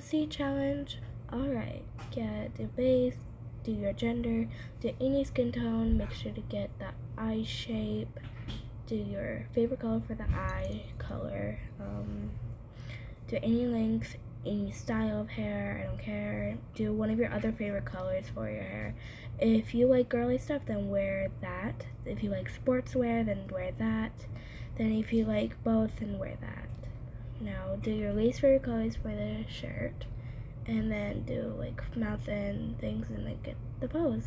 C challenge. Alright, get the base, do your gender, do any skin tone, make sure to get the eye shape, do your favorite color for the eye color, um, do any length, any style of hair, I don't care. Do one of your other favorite colors for your hair. If you like girly stuff, then wear that. If you like sportswear, then wear that. Then if you like both, then wear that. Now do your least favorite colors for the shirt and then do like mouth and things and then get the pose.